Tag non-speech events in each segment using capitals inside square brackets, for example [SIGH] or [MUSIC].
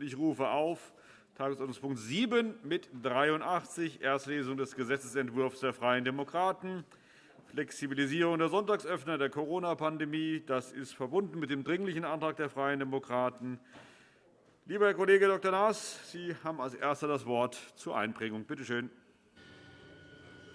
Ich rufe auf Tagesordnungspunkt 7 mit 83, Erstlesung des Gesetzentwurfs der Freien Demokraten, Flexibilisierung der Sonntagsöffner der Corona-Pandemie. Das ist verbunden mit dem Dringlichen Antrag der Freien Demokraten. Lieber Herr Kollege Dr. Naas, Sie haben als Erster das Wort zur Einbringung. Bitte schön.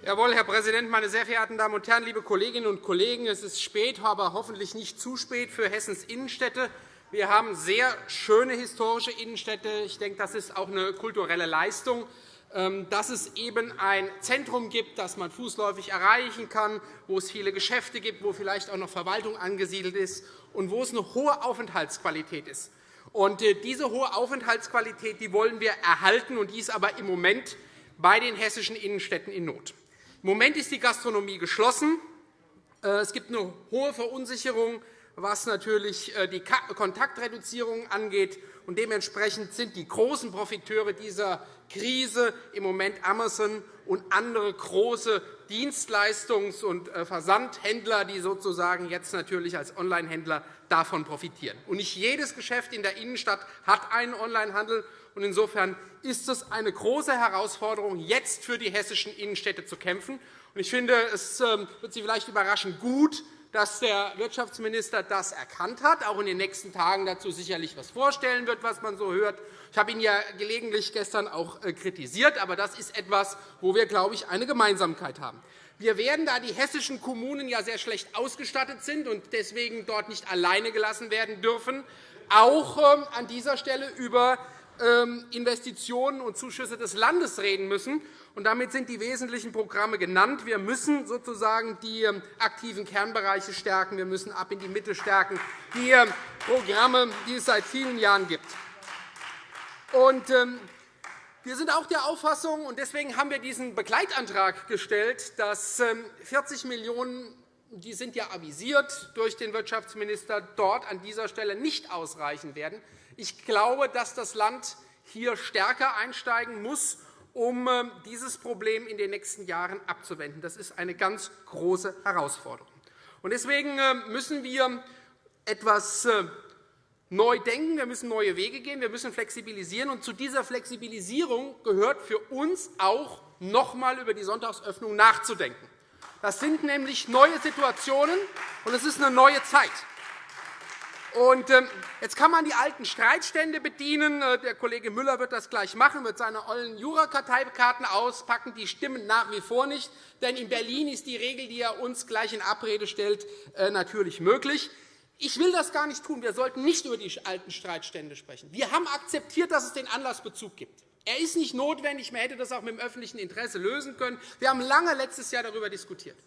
Jawohl, Herr Präsident, meine sehr verehrten Damen und Herren, liebe Kolleginnen und Kollegen! Es ist spät, aber hoffentlich nicht zu spät für Hessens Innenstädte. Wir haben sehr schöne historische Innenstädte. Ich denke, das ist auch eine kulturelle Leistung, ähm, dass es eben ein Zentrum gibt, das man fußläufig erreichen kann, wo es viele Geschäfte gibt, wo vielleicht auch noch Verwaltung angesiedelt ist und wo es eine hohe Aufenthaltsqualität ist. Und äh, diese hohe Aufenthaltsqualität die wollen wir erhalten, und die ist aber im Moment bei den hessischen Innenstädten in Not. Im Moment ist die Gastronomie geschlossen. Äh, es gibt eine hohe Verunsicherung was natürlich äh, die Kontaktreduzierung angeht. Und dementsprechend sind die großen Profiteure dieser Krise im Moment Amazon und andere große Dienstleistungs- und äh, Versandhändler, die sozusagen jetzt natürlich als Onlinehändler davon profitieren. Und nicht jedes Geschäft in der Innenstadt hat einen Onlinehandel. Insofern ist es eine große Herausforderung, jetzt für die hessischen Innenstädte zu kämpfen. Ich finde, es ähm, wird Sie vielleicht überraschen, gut, dass der Wirtschaftsminister das erkannt hat, auch in den nächsten Tagen dazu sicherlich etwas vorstellen wird, was man so hört. Ich habe ihn ja gelegentlich gestern auch äh, kritisiert, aber das ist etwas, wo wir, glaube ich, eine Gemeinsamkeit haben. Wir werden, da die hessischen Kommunen ja sehr schlecht ausgestattet sind und deswegen dort nicht alleine gelassen werden dürfen, auch ähm, an dieser Stelle über ähm, Investitionen und Zuschüsse des Landes reden müssen. Und damit sind die wesentlichen Programme genannt. Wir müssen sozusagen die ähm, aktiven Kernbereiche stärken. Wir müssen ab in die Mitte stärken, die ähm, Programme, die es seit vielen Jahren gibt. Und, wir sind auch der Auffassung, und deswegen haben wir diesen Begleitantrag gestellt, dass 40 Millionen € die sind ja avisiert durch den Wirtschaftsminister, dort an dieser Stelle nicht ausreichen werden. Ich glaube, dass das Land hier stärker einsteigen muss, um ähm, dieses Problem in den nächsten Jahren abzuwenden. Das ist eine ganz große Herausforderung. Deswegen ähm, müssen wir etwas äh, neu denken. Wir müssen neue Wege gehen. Wir müssen flexibilisieren. Und zu dieser Flexibilisierung gehört für uns auch, noch einmal über die Sonntagsöffnung nachzudenken. Das sind nämlich neue Situationen, und es ist eine neue Zeit. Und ähm, jetzt kann man die alten Streitstände bedienen. Äh, der Kollege Müller wird das gleich machen, wird seine ollen Jurakarteikarten auspacken. Die stimmen nach wie vor nicht. Denn in Berlin ist die Regel, die er uns gleich in Abrede stellt, äh, natürlich möglich. Ich will das gar nicht tun. Wir sollten nicht über die alten Streitstände sprechen. Wir haben akzeptiert, dass es den Anlassbezug gibt. Er ist nicht notwendig. Man hätte das auch mit dem öffentlichen Interesse lösen können. Wir haben lange letztes Jahr darüber diskutiert.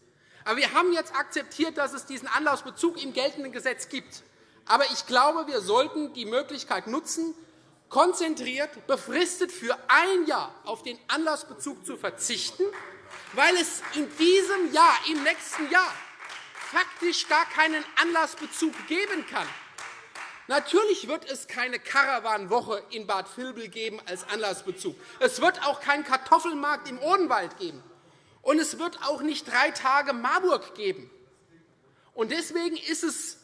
Aber wir haben jetzt akzeptiert, dass es diesen Anlassbezug im geltenden Gesetz gibt. Aber ich glaube, wir sollten die Möglichkeit nutzen, konzentriert, befristet für ein Jahr auf den Anlassbezug zu verzichten, weil es in diesem Jahr, im nächsten Jahr, faktisch gar keinen Anlassbezug geben kann. Natürlich wird es keine Karawanwoche in Bad Vilbel geben als Anlassbezug. Es wird auch keinen Kartoffelmarkt im Odenwald geben. Und es wird auch nicht drei Tage Marburg geben. Deswegen ist es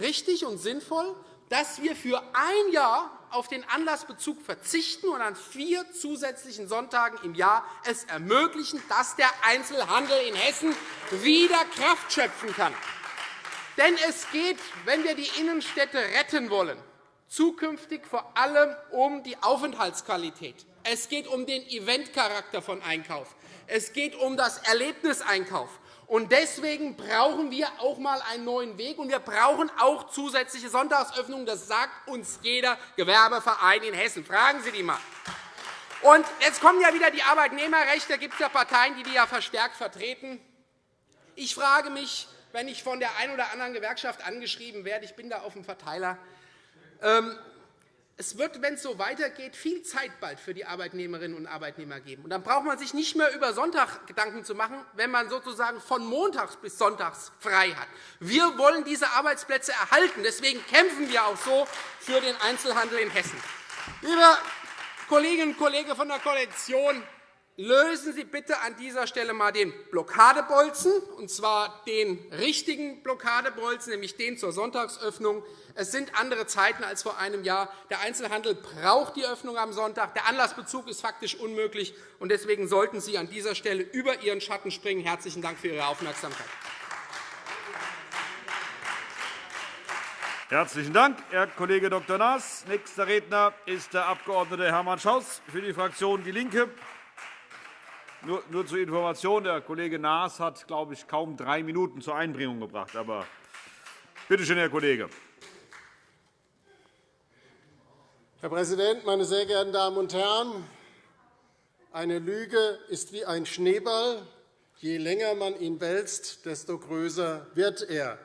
richtig und sinnvoll, dass wir für ein Jahr auf den Anlassbezug verzichten und an vier zusätzlichen Sonntagen im Jahr es ermöglichen, dass der Einzelhandel in Hessen wieder Kraft schöpfen kann. Denn es geht, wenn wir die Innenstädte retten wollen, zukünftig vor allem um die Aufenthaltsqualität. Es geht um den Eventcharakter von Einkauf. Es geht um das Erlebniseinkauf. Und deswegen brauchen wir auch einmal einen neuen Weg, und wir brauchen auch zusätzliche Sonntagsöffnungen. Das sagt uns jeder Gewerbeverein in Hessen. Fragen Sie die einmal. Und jetzt kommen ja wieder die Arbeitnehmerrechte. Da gibt es ja Parteien, die die ja verstärkt vertreten. Ich frage mich, wenn ich von der einen oder anderen Gewerkschaft angeschrieben werde, ich bin da auf dem Verteiler, ähm, es wird, wenn es so weitergeht, viel Zeit bald für die Arbeitnehmerinnen und Arbeitnehmer geben. Und dann braucht man sich nicht mehr über Sonntag Gedanken zu machen, wenn man sozusagen von Montags bis Sonntags frei hat. Wir wollen diese Arbeitsplätze erhalten. Deswegen kämpfen wir auch so für den Einzelhandel in Hessen. Liebe Kolleginnen und Kollegen von der Koalition, lösen Sie bitte an dieser Stelle einmal den Blockadebolzen, und zwar den richtigen Blockadebolzen, nämlich den zur Sonntagsöffnung. Es sind andere Zeiten als vor einem Jahr. Der Einzelhandel braucht die Öffnung am Sonntag. Der Anlassbezug ist faktisch unmöglich. und Deswegen sollten Sie an dieser Stelle über Ihren Schatten springen. – Herzlichen Dank für Ihre Aufmerksamkeit. Herzlichen Dank, Herr Kollege Dr. Naas. Nächster Redner ist der Abg. Hermann Schaus für die Fraktion DIE LINKE. Nur, nur zur Information, der Kollege Naas hat, glaube ich, kaum drei Minuten zur Einbringung gebracht. Aber bitte schön, Herr Kollege. Herr Präsident, meine sehr geehrten Damen und Herren! Eine Lüge ist wie ein Schneeball. Je länger man ihn wälzt, desto größer wird er.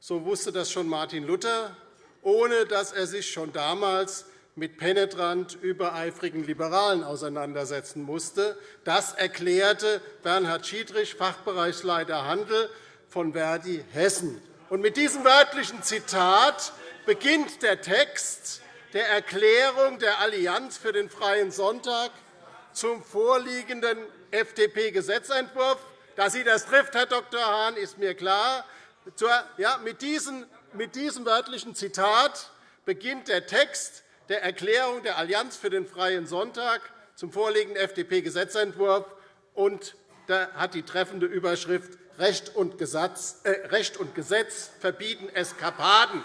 So wusste das schon Martin Luther, ohne dass er sich schon damals mit penetrant übereifrigen Liberalen auseinandersetzen musste. Das erklärte Bernhard Schiedrich, Fachbereichsleiter Handel von Verdi Hessen. Und mit diesem wörtlichen Zitat beginnt der Text der Erklärung der Allianz für den Freien Sonntag zum vorliegenden FDP-Gesetzentwurf. Dass Sie das trifft, Herr Dr. Hahn, ist mir klar. Mit diesem wörtlichen Zitat beginnt der Text der Erklärung der Allianz für den Freien Sonntag zum vorliegenden FDP-Gesetzentwurf und da hat die treffende Überschrift Recht und, Gesetz, äh, Recht und Gesetz verbieten Eskapaden.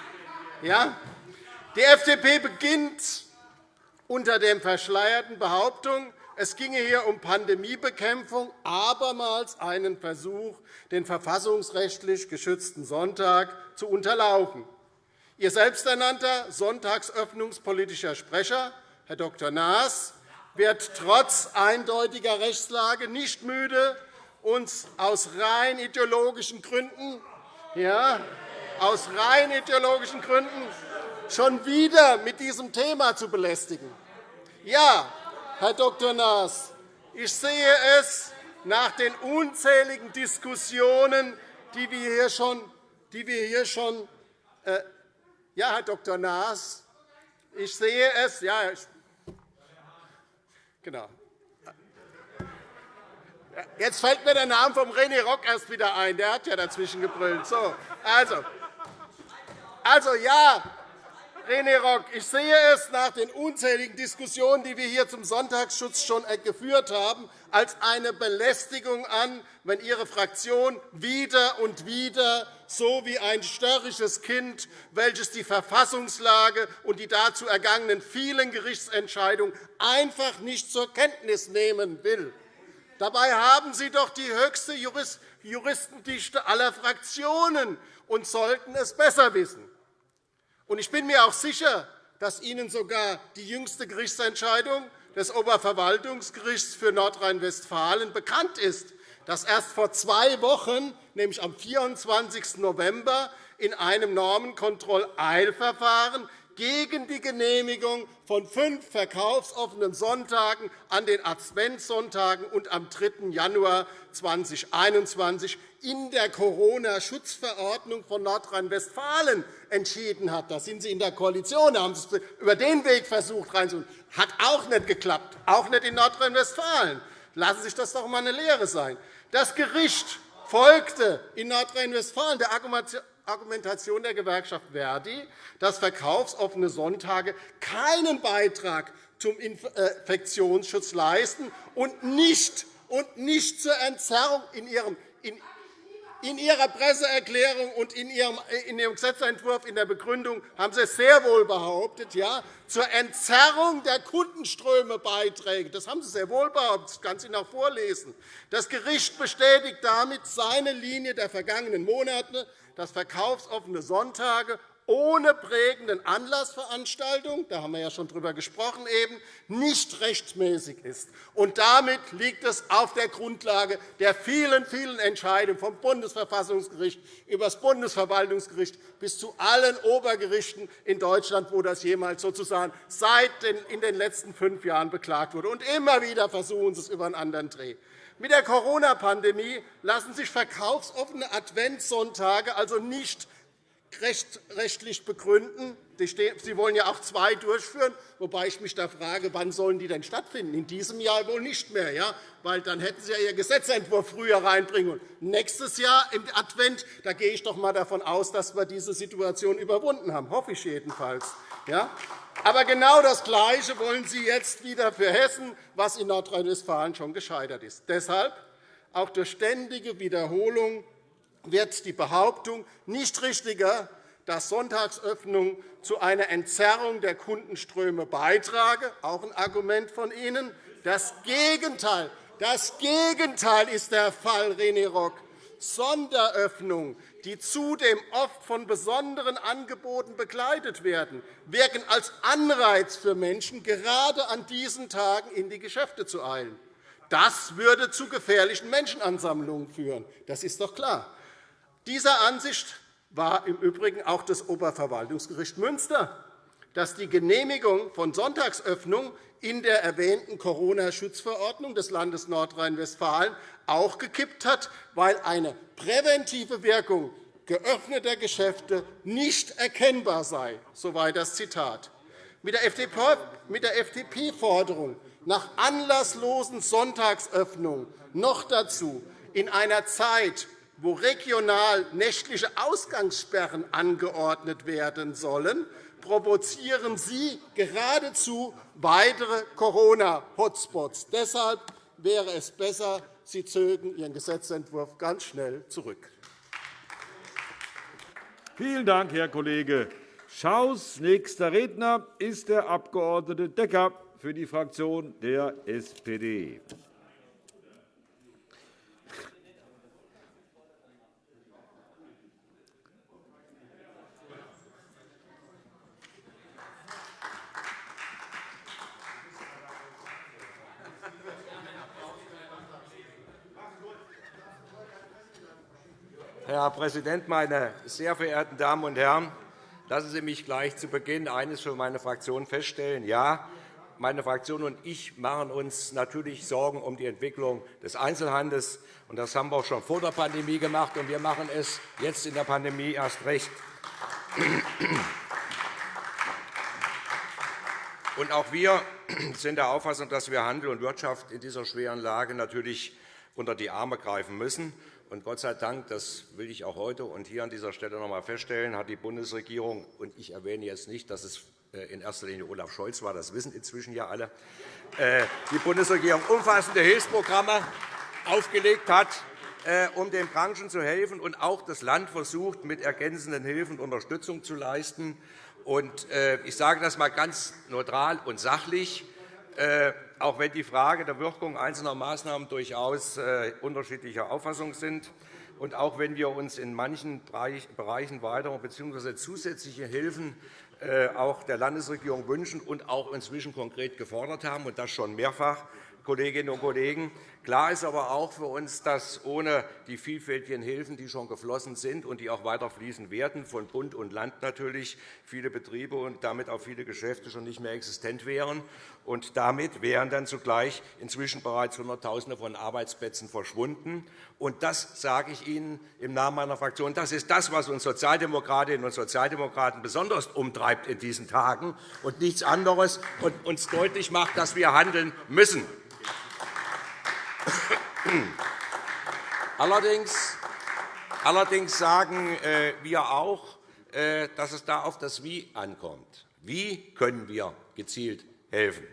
Ja? Die FDP beginnt unter der verschleierten Behauptung, es ginge hier um Pandemiebekämpfung, abermals einen Versuch, den verfassungsrechtlich geschützten Sonntag zu unterlaufen. Ihr selbsternannter sonntagsöffnungspolitischer Sprecher, Herr Dr. Naas, wird trotz eindeutiger Rechtslage nicht müde, uns aus rein ideologischen Gründen, ja, aus rein ideologischen Gründen schon wieder mit diesem Thema zu belästigen. Ja, Herr Dr. Naas, ich sehe es nach den unzähligen Diskussionen, die wir hier schon, die wir hier schon äh, ja, Herr Dr. Naas, ich sehe es, ja, ich, genau. Jetzt fällt mir der Name von René Rock erst wieder ein. Der hat ja dazwischen gebrüllt. So, also, also ja, René Rock, ich sehe es nach den unzähligen Diskussionen, die wir hier zum Sonntagsschutz schon geführt haben, als eine Belästigung an, wenn Ihre Fraktion wieder und wieder so wie ein störrisches Kind, welches die Verfassungslage und die dazu ergangenen vielen Gerichtsentscheidungen einfach nicht zur Kenntnis nehmen will. Dabei haben Sie doch die höchste Juristendichte aller Fraktionen und sollten es besser wissen. Ich bin mir auch sicher, dass Ihnen sogar die jüngste Gerichtsentscheidung des Oberverwaltungsgerichts für Nordrhein-Westfalen bekannt ist, das erst vor zwei Wochen, nämlich am 24. November, in einem Normenkontrolleilverfahren gegen die Genehmigung von fünf verkaufsoffenen Sonntagen an den Adventssonntagen und am 3. Januar 2021 in der Corona-Schutzverordnung von Nordrhein-Westfalen entschieden hat. Da sind Sie in der Koalition, da haben Sie es über den Weg versucht reinzuholen. Hat auch nicht geklappt, auch nicht in Nordrhein-Westfalen. Lassen Sie sich das doch einmal eine Lehre sein. Das Gericht folgte in Nordrhein-Westfalen der Argumentation der Gewerkschaft Verdi, dass verkaufsoffene Sonntage keinen Beitrag zum Infektionsschutz leisten und nicht, und nicht zur Entzerrung in ihrem in Ihrer Presseerklärung und in Ihrem Gesetzentwurf in der Begründung haben Sie sehr wohl behauptet, ja, zur Entzerrung der Kundenströme beiträgt. Das haben Sie sehr wohl behauptet. Das kann ich Ihnen auch vorlesen. Das Gericht bestätigt damit seine Linie der vergangenen Monate, dass verkaufsoffene Sonntage ohne prägenden Anlassveranstaltung, da haben wir ja schon darüber gesprochen, eben, nicht rechtmäßig ist. Und damit liegt es auf der Grundlage der vielen, vielen Entscheidungen vom Bundesverfassungsgericht über das Bundesverwaltungsgericht bis zu allen Obergerichten in Deutschland, wo das jemals sozusagen seit den, in den letzten fünf Jahren beklagt wurde. Und immer wieder versuchen Sie es über einen anderen Dreh. Mit der Corona-Pandemie lassen sich verkaufsoffene Adventssonntage also nicht rechtlich begründen. Sie wollen ja auch zwei durchführen, wobei ich mich da frage, wann sollen die denn stattfinden? In diesem Jahr wohl nicht mehr, ja? weil dann hätten Sie ja Ihren Gesetzentwurf früher reinbringen. nächstes Jahr im Advent da gehe ich doch einmal davon aus, dass wir diese Situation überwunden haben, hoffe ich jedenfalls. Ja? Aber genau das Gleiche wollen Sie jetzt wieder für Hessen, was in Nordrhein-Westfalen schon gescheitert ist. Deshalb auch durch ständige Wiederholung wird die Behauptung nicht richtiger, dass Sonntagsöffnung zu einer Entzerrung der Kundenströme beitrage, auch ein Argument von Ihnen. Das Gegenteil, das Gegenteil ist der Fall, René Rock. Sonderöffnungen, die zudem oft von besonderen Angeboten begleitet werden, wirken als Anreiz für Menschen, gerade an diesen Tagen in die Geschäfte zu eilen. Das würde zu gefährlichen Menschenansammlungen führen. Das ist doch klar. Dieser Ansicht war im Übrigen auch das Oberverwaltungsgericht Münster, das die Genehmigung von Sonntagsöffnung in der erwähnten Corona-Schutzverordnung des Landes Nordrhein-Westfalen auch gekippt hat, weil eine präventive Wirkung geöffneter Geschäfte nicht erkennbar sei. Soweit das Zitat. Mit der FDP-Forderung nach anlasslosen Sonntagsöffnungen noch dazu in einer Zeit, wo regional nächtliche Ausgangssperren angeordnet werden sollen, provozieren Sie geradezu weitere Corona-Hotspots. Deshalb wäre es besser, Sie zögen Ihren Gesetzentwurf ganz schnell zurück. Vielen Dank, Herr Kollege Schaus. Nächster Redner ist der Abg. Decker für die Fraktion der SPD. Herr Präsident, meine sehr verehrten Damen und Herren! Lassen Sie mich gleich zu Beginn eines für meine Fraktion feststellen. Ja, meine Fraktion und ich machen uns natürlich Sorgen um die Entwicklung des Einzelhandels. Das haben wir auch schon vor der Pandemie gemacht, und wir machen es jetzt in der Pandemie erst recht. Und auch wir sind der Auffassung, dass wir Handel und Wirtschaft in dieser schweren Lage natürlich unter die Arme greifen müssen. Und Gott sei Dank, das will ich auch heute und hier an dieser Stelle noch einmal feststellen, hat die Bundesregierung, und ich erwähne jetzt nicht, dass es äh, in erster Linie Olaf Scholz war, das wissen inzwischen ja alle, äh, die Bundesregierung umfassende Hilfsprogramme aufgelegt hat, äh, um den Branchen zu helfen, und auch das Land versucht, mit ergänzenden Hilfen Unterstützung zu leisten. Ich sage das einmal ganz neutral und sachlich auch wenn die Frage der Wirkung einzelner Maßnahmen durchaus äh, unterschiedlicher Auffassung sind. Und auch wenn wir uns in manchen Bereichen weitere bzw. zusätzliche Hilfen äh, auch der Landesregierung wünschen und auch inzwischen konkret gefordert haben, und das schon mehrfach, Kolleginnen und Kollegen. Klar ist aber auch für uns, dass ohne die vielfältigen Hilfen, die schon geflossen sind und die auch weiter fließen werden, von Bund und Land natürlich, viele Betriebe und damit auch viele Geschäfte schon nicht mehr existent wären. Und damit wären dann zugleich inzwischen bereits Hunderttausende von Arbeitsplätzen verschwunden. Und das sage ich Ihnen im Namen meiner Fraktion. Das ist das, was uns Sozialdemokratinnen und Sozialdemokraten besonders umtreibt in diesen Tagen und nichts anderes und uns deutlich macht, dass wir handeln müssen. Allerdings, allerdings sagen äh, wir auch, äh, dass es da auf das Wie ankommt. Wie können wir gezielt helfen?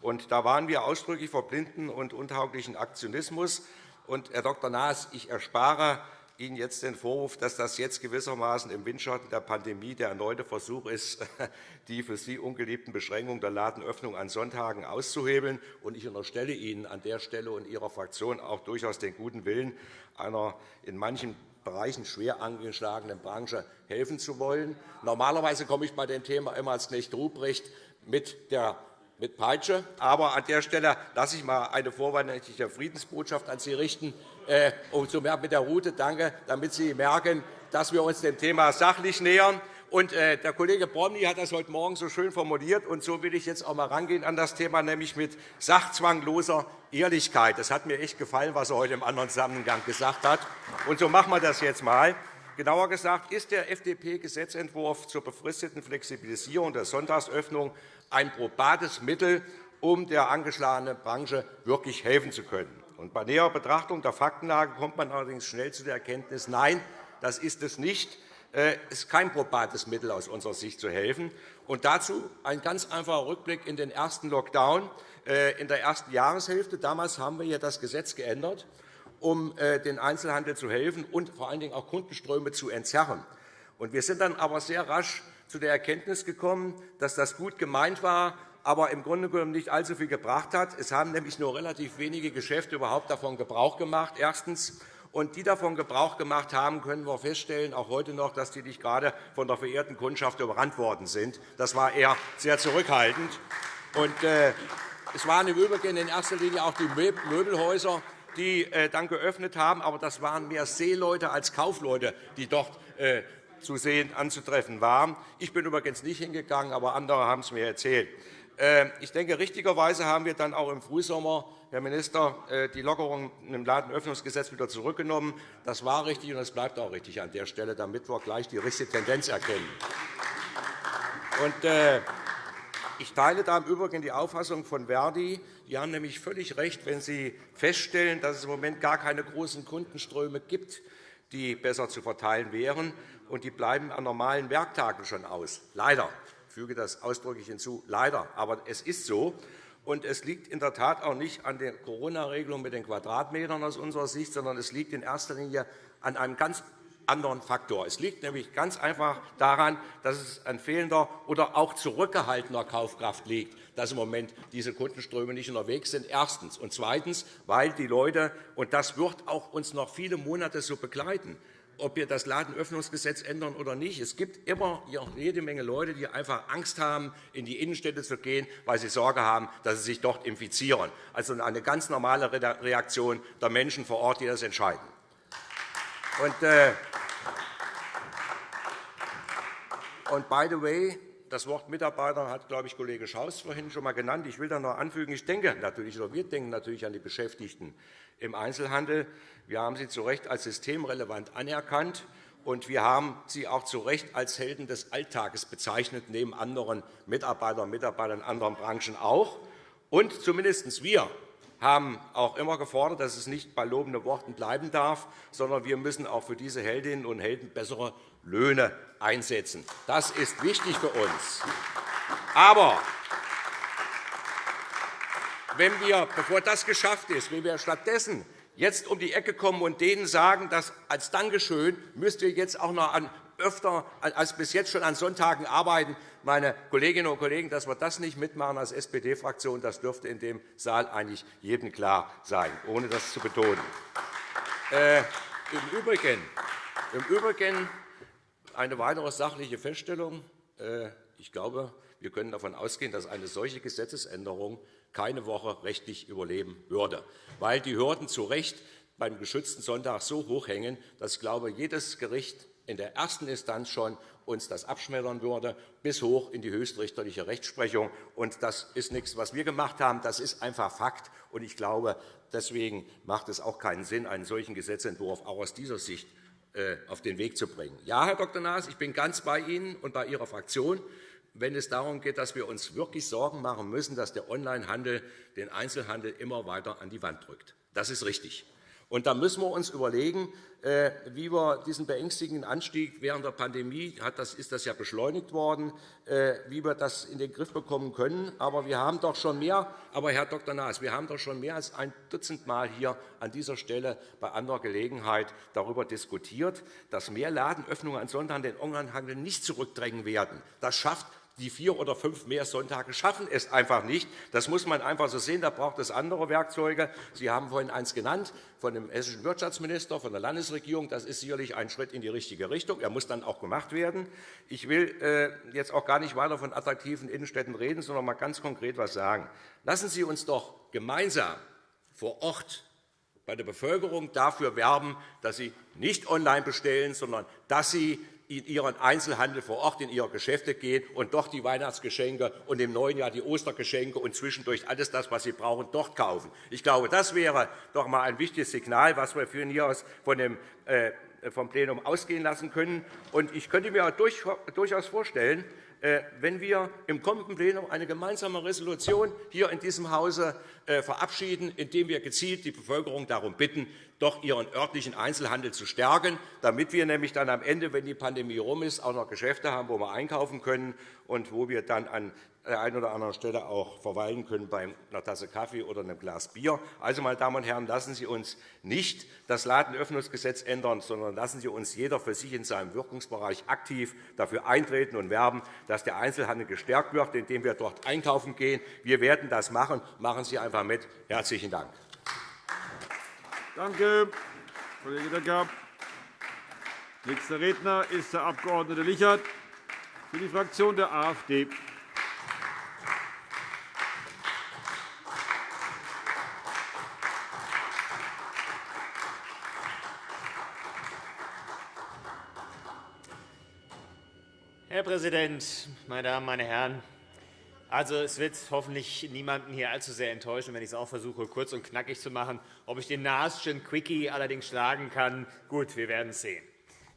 Und da waren wir ausdrücklich vor blinden und untauglichen Aktionismus. Und, Herr Dr. Naas, ich erspare Ihnen jetzt den Vorwurf, dass das jetzt gewissermaßen im Windschatten der Pandemie der erneute Versuch ist, [LAUGHS] die für Sie ungeliebten Beschränkungen der Ladenöffnung an Sonntagen auszuhebeln. Ich unterstelle Ihnen an der Stelle und Ihrer Fraktion auch durchaus den guten Willen, einer in manchen Bereichen schwer angeschlagenen Branche helfen zu wollen. Normalerweise komme ich bei dem Thema immer als Knecht Ruprecht mit der mit Peitsche. Aber an der Stelle lasse ich einmal eine vorweihnachtliche Friedensbotschaft an Sie richten. Äh, mit der Route danke, damit Sie merken, dass wir uns dem Thema sachlich nähern. Und, äh, der Kollege Bromley hat das heute Morgen so schön formuliert. Und so will ich jetzt auch einmal rangehen an das Thema, nämlich mit sachzwangloser Ehrlichkeit. Das hat mir echt gefallen, was er heute im anderen Zusammenhang gesagt hat. Und so machen wir das jetzt einmal. Genauer gesagt ist der FDP-Gesetzentwurf zur befristeten Flexibilisierung der Sonntagsöffnung ein probates Mittel, um der angeschlagenen Branche wirklich helfen zu können. bei näherer Betrachtung der Faktenlage kommt man allerdings schnell zu der Erkenntnis, nein, das ist es nicht. Äh, es ist kein probates Mittel aus unserer Sicht zu helfen. Und dazu ein ganz einfacher Rückblick in den ersten Lockdown äh, in der ersten Jahreshälfte. Damals haben wir das Gesetz geändert, um äh, den Einzelhandel zu helfen und vor allen Dingen auch Kundenströme zu entzerren. Wir sind dann aber sehr rasch zu der Erkenntnis gekommen, dass das gut gemeint war, aber im Grunde genommen nicht allzu viel gebracht hat. Es haben nämlich nur relativ wenige Geschäfte überhaupt davon Gebrauch gemacht. Erstens. Und die davon Gebrauch gemacht haben, können wir feststellen, auch heute noch, dass die nicht gerade von der verehrten Kundschaft überrannt worden sind. Das war eher sehr zurückhaltend. Und, äh, es waren im Übrigen in erster Linie auch die Möbelhäuser, die äh, dann geöffnet haben. Aber das waren mehr Seeleute als Kaufleute, die dort äh, zu sehen anzutreffen waren. Ich bin übrigens nicht hingegangen, aber andere haben es mir erzählt. Äh, ich denke, richtigerweise haben wir dann auch im Frühsommer, Herr Minister, äh, die Lockerung im Ladenöffnungsgesetz wieder zurückgenommen. Das war richtig, und es bleibt auch richtig an der Stelle, damit wir gleich die richtige Tendenz erkennen. Ich teile da im Übrigen die Auffassung von Verdi. Die haben nämlich völlig recht, wenn sie feststellen, dass es im Moment gar keine großen Kundenströme gibt, die besser zu verteilen wären. Und die bleiben an normalen Werktagen schon aus. Leider. Ich füge das ausdrücklich hinzu, leider. Aber es ist so. Und es liegt in der Tat auch nicht an der Corona-Regelung mit den Quadratmetern aus unserer Sicht, sondern es liegt in erster Linie an einem ganz anderen Faktor. Es liegt nämlich ganz einfach daran, dass es an fehlender oder auch zurückgehaltener Kaufkraft liegt, dass im Moment diese Kundenströme nicht unterwegs sind. Erstens. Und zweitens, weil die Leute, und das wird auch uns noch viele Monate so begleiten, ob wir das Ladenöffnungsgesetz ändern oder nicht. Es gibt immer jede Menge Leute, die einfach Angst haben, in die Innenstädte zu gehen, weil sie Sorge haben, dass sie sich dort infizieren. Also eine ganz normale Reaktion der Menschen vor Ort, die das entscheiden. Und, äh, und by the way, das Wort Mitarbeiter hat, glaube ich, Kollege Schaus vorhin schon einmal genannt. Ich will da noch anfügen, ich denke natürlich, oder wir denken natürlich an die Beschäftigten im Einzelhandel. Wir haben sie zu Recht als systemrelevant anerkannt, und wir haben sie auch zu Recht als Helden des Alltages bezeichnet, neben anderen Mitarbeitern und Mitarbeitern in anderen Branchen auch. Und zumindest wir haben auch immer gefordert, dass es nicht bei lobenden Worten bleiben darf, sondern wir müssen auch für diese Heldinnen und Helden bessere Löhne einsetzen. Das ist wichtig für uns. Aber wenn wir, bevor das geschafft ist, wenn wir stattdessen jetzt um die Ecke kommen und denen sagen, dass als Dankeschön müsst ihr jetzt auch noch an öfter als bis jetzt schon an Sonntagen arbeiten. Meine Kolleginnen und Kollegen, dass wir das nicht mitmachen als SPD-Fraktion, das dürfte in dem Saal eigentlich jedem klar sein, ohne das zu betonen. Äh, Im Übrigen, eine weitere sachliche Feststellung. Äh, ich glaube, wir können davon ausgehen, dass eine solche Gesetzesänderung keine Woche rechtlich überleben würde, weil die Hürden zu Recht beim geschützten Sonntag so hoch hängen, dass ich glaube, jedes Gericht in der ersten Instanz schon uns das abschmettern würde, bis hoch in die höchstrichterliche Rechtsprechung. Und das ist nichts, was wir gemacht haben. Das ist einfach Fakt. Und ich glaube, deswegen macht es auch keinen Sinn, einen solchen Gesetzentwurf auch aus dieser Sicht äh, auf den Weg zu bringen. Ja, Herr Dr. Naas, ich bin ganz bei Ihnen und bei Ihrer Fraktion wenn es darum geht, dass wir uns wirklich Sorgen machen müssen, dass der Onlinehandel den Einzelhandel immer weiter an die Wand drückt. Das ist richtig. Und da müssen wir uns überlegen, äh, wie wir diesen beängstigenden Anstieg während der Pandemie, ist das ja beschleunigt worden, äh, wie wir das in den Griff bekommen können. Aber wir haben doch schon mehr, aber Herr Dr. Naas, wir haben doch schon mehr als ein Dutzend Mal hier an dieser Stelle bei anderer Gelegenheit darüber diskutiert, dass mehr Ladenöffnungen an Sonntagen den Onlinehandel nicht zurückdrängen werden. Das schafft die vier oder fünf mehr Sonntage schaffen es einfach nicht. Das muss man einfach so sehen. Da braucht es andere Werkzeuge. Sie haben vorhin eins genannt von dem hessischen Wirtschaftsminister, von der Landesregierung. Das ist sicherlich ein Schritt in die richtige Richtung. Er muss dann auch gemacht werden. Ich will äh, jetzt auch gar nicht weiter von attraktiven Innenstädten reden, sondern mal ganz konkret etwas sagen. Lassen Sie uns doch gemeinsam vor Ort bei der Bevölkerung dafür werben, dass sie nicht online bestellen, sondern dass sie in Ihren Einzelhandel vor Ort, in Ihre Geschäfte gehen und dort die Weihnachtsgeschenke und im neuen Jahr die Ostergeschenke und zwischendurch alles das, was Sie brauchen, dort kaufen. Ich glaube, das wäre doch einmal ein wichtiges Signal, was wir von hier aus von dem, äh, vom Plenum ausgehen lassen können. Und ich könnte mir durchaus vorstellen, wenn wir im kommenden Plenum eine gemeinsame Resolution hier in diesem Hause äh, verabschieden, indem wir gezielt die Bevölkerung darum bitten, doch ihren örtlichen Einzelhandel zu stärken, damit wir nämlich dann am Ende, wenn die Pandemie herum ist, auch noch Geschäfte haben, wo wir einkaufen können und wo wir dann an der einen oder anderen Stelle auch verweilen können bei einer Tasse Kaffee oder einem Glas Bier. Also, meine Damen und Herren, lassen Sie uns nicht das Ladenöffnungsgesetz ändern, sondern lassen Sie uns jeder für sich in seinem Wirkungsbereich aktiv dafür eintreten und werben, dass der Einzelhandel gestärkt wird, indem wir dort einkaufen gehen. Wir werden das machen. Machen Sie einfach mit. Herzlichen Dank. Danke, Kollege Decker. Nächster Redner ist der Abg. Lichert für die Fraktion der AfD. Präsident, meine Damen, meine Herren! Also, es wird hoffentlich niemanden hier allzu sehr enttäuschen, wenn ich es auch versuche, kurz und knackig zu machen. Ob ich den Naaschen Quickie allerdings schlagen kann, gut, wir werden es sehen.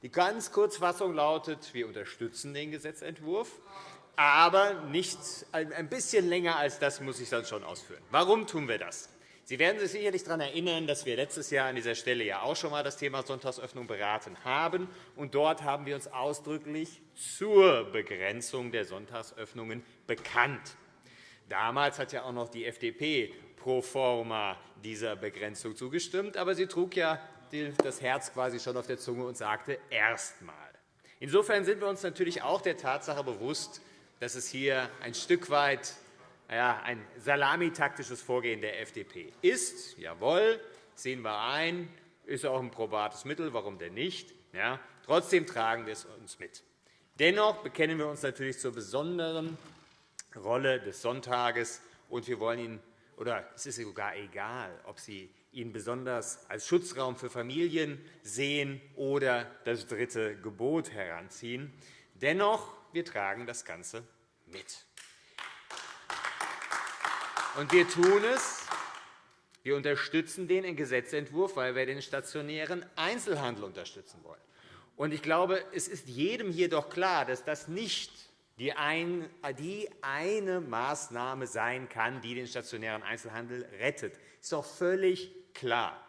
Die ganz Kurzfassung lautet, wir unterstützen den Gesetzentwurf, aber nicht ein bisschen länger als das muss ich dann schon ausführen. Warum tun wir das? Sie werden sich sicherlich daran erinnern, dass wir letztes Jahr an dieser Stelle ja auch schon einmal das Thema Sonntagsöffnung beraten haben. Und dort haben wir uns ausdrücklich zur Begrenzung der Sonntagsöffnungen bekannt. Damals hat ja auch noch die FDP pro forma dieser Begrenzung zugestimmt, aber sie trug ja das Herz quasi schon auf der Zunge und sagte erst einmal. Insofern sind wir uns natürlich auch der Tatsache bewusst, dass es hier ein Stück weit ein salamitaktisches Vorgehen der FDP ist. Jawohl, sehen wir ein, ist auch ein probates Mittel, warum denn nicht? Ja, trotzdem tragen wir es uns mit. Dennoch bekennen wir uns natürlich zur besonderen Rolle des Sonntages, und wir wollen ihn, oder es ist sogar egal, ob Sie ihn besonders als Schutzraum für Familien sehen oder das dritte Gebot heranziehen. Dennoch, wir tragen das Ganze mit. Und wir tun es. Wir unterstützen den Gesetzentwurf, weil wir den stationären Einzelhandel unterstützen wollen. Und ich glaube, es ist jedem hier doch klar, dass das nicht die eine Maßnahme sein kann, die den stationären Einzelhandel rettet. Das ist doch völlig klar.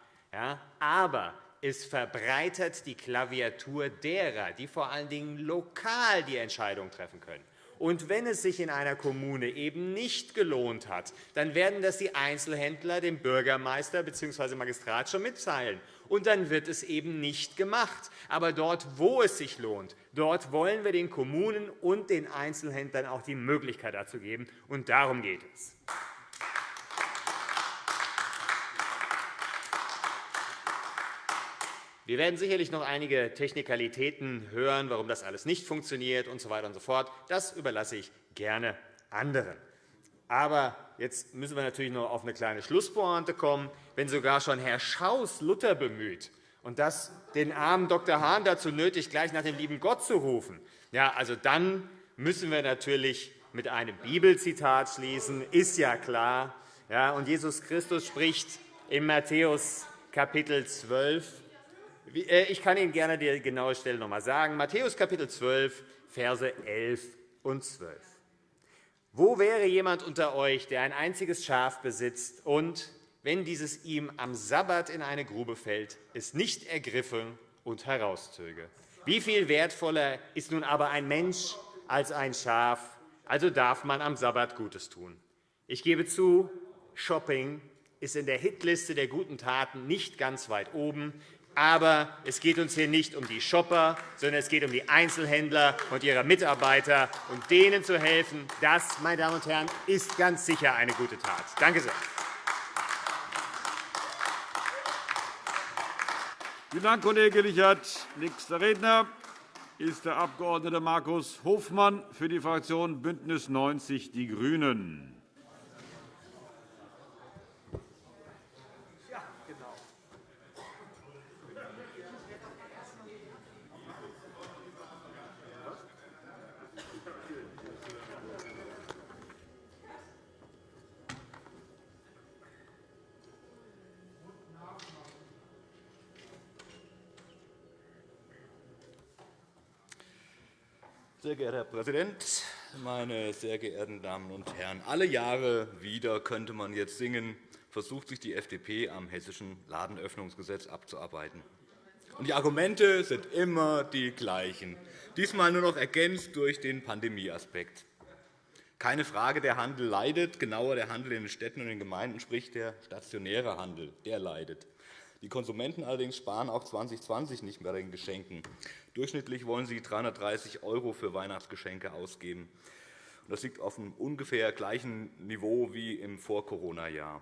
Aber es verbreitert die Klaviatur derer, die vor allen Dingen lokal die Entscheidung treffen können. Und wenn es sich in einer Kommune eben nicht gelohnt hat, dann werden das die Einzelhändler dem Bürgermeister bzw. Magistrat schon mitteilen. Und dann wird es eben nicht gemacht. Aber dort, wo es sich lohnt, dort wollen wir den Kommunen und den Einzelhändlern auch die Möglichkeit dazu geben. Und darum geht es. Wir werden sicherlich noch einige Technikalitäten hören, warum das alles nicht funktioniert usw. So und so fort. Das überlasse ich gerne anderen. Aber jetzt müssen wir natürlich noch auf eine kleine Schlusspointe kommen. Wenn sogar schon Herr Schaus Luther bemüht und das den armen Dr. Hahn dazu nötigt, gleich nach dem lieben Gott zu rufen, ja, also dann müssen wir natürlich mit einem Bibelzitat schließen. Ist ja klar. Ja, und Jesus Christus spricht in Matthäus Kapitel 12 äh, ich kann Ihnen gerne die genaue Stelle noch einmal sagen. Matthäus Kapitel 12, Verse 11 und 12. Wo wäre jemand unter euch, der ein einziges Schaf besitzt und, wenn dieses ihm am Sabbat in eine Grube fällt, es nicht ergriffe und herauszöge? Wie viel wertvoller ist nun aber ein Mensch als ein Schaf? Also darf man am Sabbat Gutes tun. Ich gebe zu, Shopping ist in der Hitliste der guten Taten nicht ganz weit oben. Aber es geht uns hier nicht um die Shopper, sondern es geht um die Einzelhändler und ihre Mitarbeiter. Und denen zu helfen, das, meine Damen und Herren, ist ganz sicher eine gute Tat. Danke sehr. Vielen Dank, Kollege Lichert. Nächster Redner ist der Abg. Markus Hofmann für die Fraktion BÜNDNIS 90 die GRÜNEN. Geehrter Herr Präsident, meine sehr geehrten Damen und Herren! Alle Jahre wieder könnte man jetzt singen, versucht sich die FDP am Hessischen Ladenöffnungsgesetz abzuarbeiten. Die Argumente sind immer die gleichen, diesmal nur noch ergänzt durch den Pandemieaspekt. Keine Frage, der Handel leidet, genauer der Handel in den Städten und den Gemeinden, sprich der stationäre Handel, der leidet. Die Konsumenten allerdings sparen auch 2020 nicht mehr den Geschenken. Durchschnittlich wollen sie 330 € für Weihnachtsgeschenke ausgeben. Das liegt auf einem ungefähr gleichen Niveau wie im Vor-Corona-Jahr.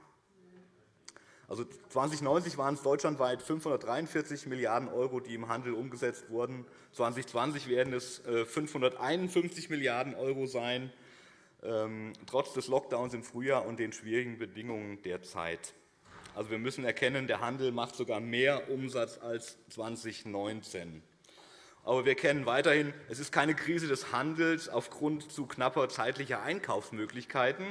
Also 2090 waren es deutschlandweit 543 Milliarden €, die im Handel umgesetzt wurden. 2020 werden es 551 Milliarden € sein, ähm, trotz des Lockdowns im Frühjahr und den schwierigen Bedingungen der Zeit. Also, wir müssen erkennen, der Handel macht sogar mehr Umsatz als 2019. Aber wir kennen weiterhin, es ist keine Krise des Handels aufgrund zu knapper zeitlicher Einkaufsmöglichkeiten.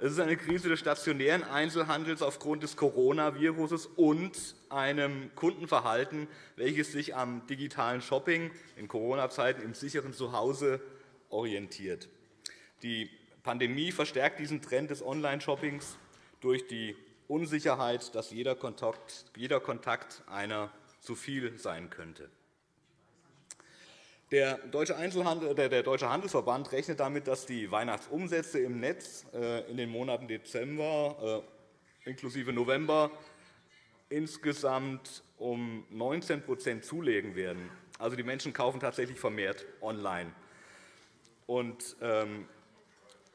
Es ist eine Krise des stationären Einzelhandels aufgrund des Coronavirus und einem Kundenverhalten, welches sich am digitalen Shopping in Corona-Zeiten im sicheren Zuhause orientiert. Die Pandemie verstärkt diesen Trend des Online-Shoppings durch die Unsicherheit, dass jeder Kontakt, jeder Kontakt einer zu viel sein könnte. Der Deutsche, Handelsverband rechnet damit, dass die Weihnachtsumsätze im Netz äh, in den Monaten Dezember äh, inklusive November insgesamt um 19% zulegen werden. Also, die Menschen kaufen tatsächlich vermehrt online. Und, ähm,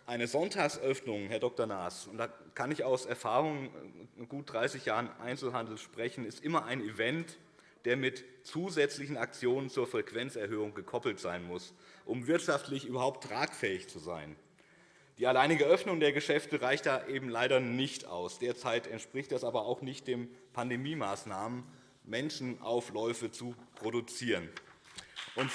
eine Sonntagsöffnung, Herr Dr. Naas, und da kann ich aus Erfahrung in gut 30 Jahren Einzelhandel sprechen, ist immer ein Event, der mit zusätzlichen Aktionen zur Frequenzerhöhung gekoppelt sein muss, um wirtschaftlich überhaupt tragfähig zu sein. Die alleinige Öffnung der Geschäfte reicht da eben leider nicht aus. Derzeit entspricht das aber auch nicht den Pandemiemaßnahmen, Menschenaufläufe zu produzieren. Und,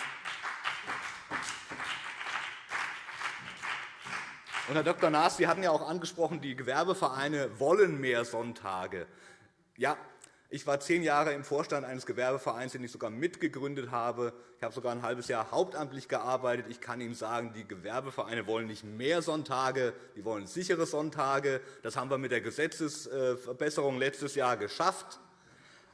Herr Dr. Naas, Sie hatten ja auch angesprochen, die Gewerbevereine wollen mehr Sonntage. Ja, ich war zehn Jahre im Vorstand eines Gewerbevereins, den ich sogar mitgegründet habe. Ich habe sogar ein halbes Jahr hauptamtlich gearbeitet. Ich kann Ihnen sagen, die Gewerbevereine wollen nicht mehr Sonntage, die wollen sichere Sonntage. Das haben wir mit der Gesetzesverbesserung letztes Jahr geschafft.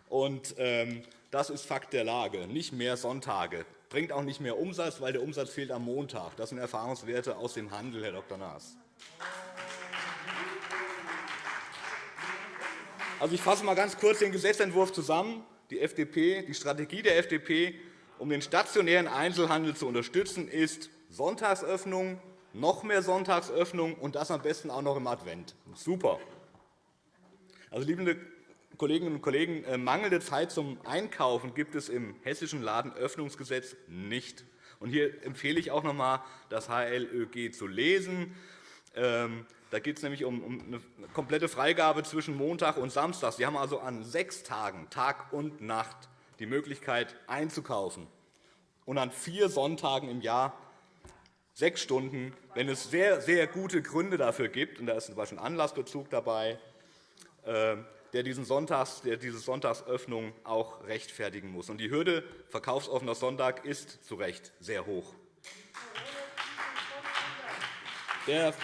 Und, ähm, das ist Fakt der Lage. Nicht mehr Sonntage bringt auch nicht mehr Umsatz, weil der Umsatz fehlt am Montag. Das sind Erfahrungswerte aus dem Handel, Herr Dr. Naas. Also, ich fasse einmal ganz kurz den Gesetzentwurf zusammen. Die, FDP, die Strategie der FDP, um den stationären Einzelhandel zu unterstützen, ist Sonntagsöffnung, noch mehr Sonntagsöffnung und das am besten auch noch im Advent. Super. Also, liebe Kolleginnen und Kollegen, äh, mangelnde Zeit zum Einkaufen gibt es im Hessischen Ladenöffnungsgesetz nicht. Hier empfehle ich auch noch einmal, das HLÖG zu lesen. Ähm, da geht es nämlich um eine komplette Freigabe zwischen Montag und Samstag. Sie haben also an sechs Tagen, Tag und Nacht, die Möglichkeit einzukaufen und an vier Sonntagen im Jahr sechs Stunden, wenn es sehr, sehr gute Gründe dafür gibt, und da ist zum Beispiel ein Anlassbezug dabei, ähm, der, diesen Sonntags, der diese Sonntagsöffnung auch rechtfertigen muss. Und die Hürde verkaufsoffener Sonntag ist zu Recht sehr hoch. Der,